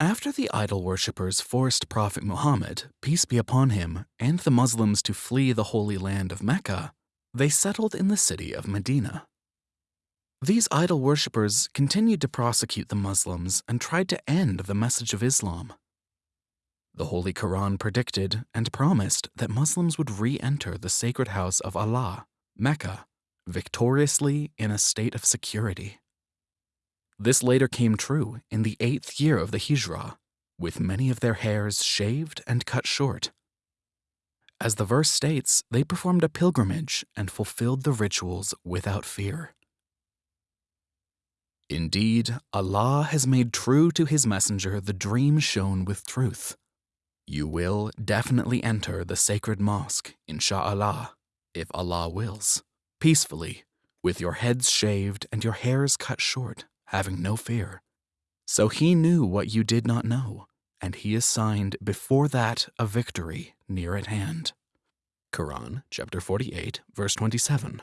After the idol worshippers forced Prophet Muhammad, peace be upon him, and the Muslims to flee the holy land of Mecca, they settled in the city of Medina. These idol worshippers continued to prosecute the Muslims and tried to end the message of Islam. The Holy Quran predicted and promised that Muslims would re enter the sacred house of Allah, Mecca, victoriously in a state of security. This later came true in the eighth year of the Hijrah, with many of their hairs shaved and cut short. As the verse states, they performed a pilgrimage and fulfilled the rituals without fear. Indeed, Allah has made true to His Messenger the dream shown with truth. You will definitely enter the sacred mosque, insha'Allah, if Allah wills, peacefully, with your heads shaved and your hairs cut short, having no fear. So He knew what you did not know, and He assigned before that a victory near at hand. Quran chapter 48, verse 27.